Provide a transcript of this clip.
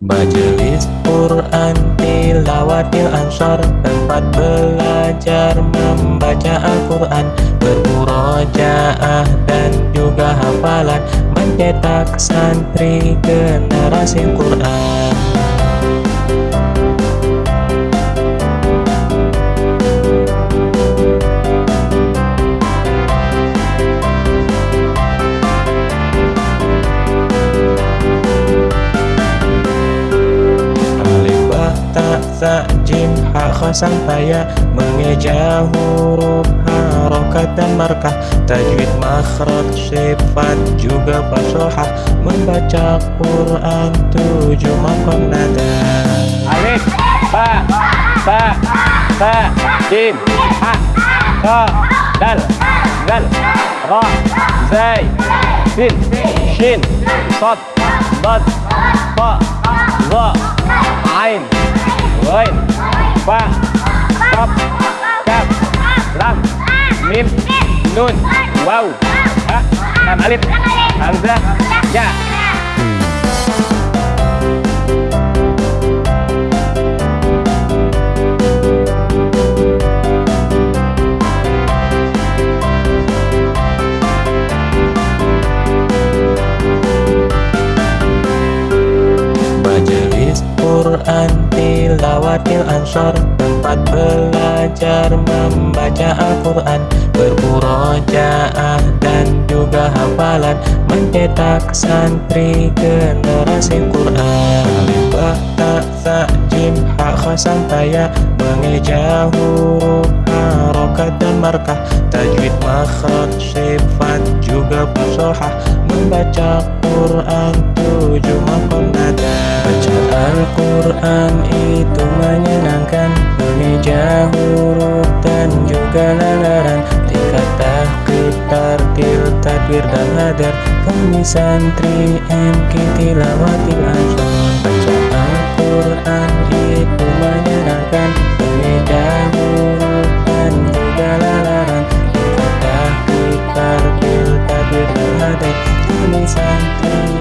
Majelis Quran Tilawatil Ansor Tempat belajar membaca Al-Quran. Bermurojaah dan juga hafalan Mencetak santri generasi Quran sa jim ha khasang paya mengeja huruf harokat dan markah. Tajwid makhraj sifat juga fasohah membaca Quran tujuh makom nada. Alif ba ta ta jim ha ka dal dal ra zai sin shin sad dad fa za ain Ghain Fa Qaf Kaf Lam Mim Nun Waw Ha Lam Alif Hamzah Ya. Quran Tilawatil Ansor Tempat belajar membaca Al-Quran. Bermurojaah dan juga hafalan Mencetak santri generasi Quran. Alifah tak sa jim ha khasam taya Mengeja huruf harokat dan markah. Tajwid makhraj sifat Al-Quran itu menyenangkan. Mengeja huruf dan juga lalaran. Tingkat tahqiq, tartil, tadwir dan hadar. Kami santri MK Tilawatil Azhar. Baca Al-Quran itu menyenangkan. Mengeja huruf dan juga lalaran. Tingkat tahqiq, tartil, tadwir dan hadar. Kami santri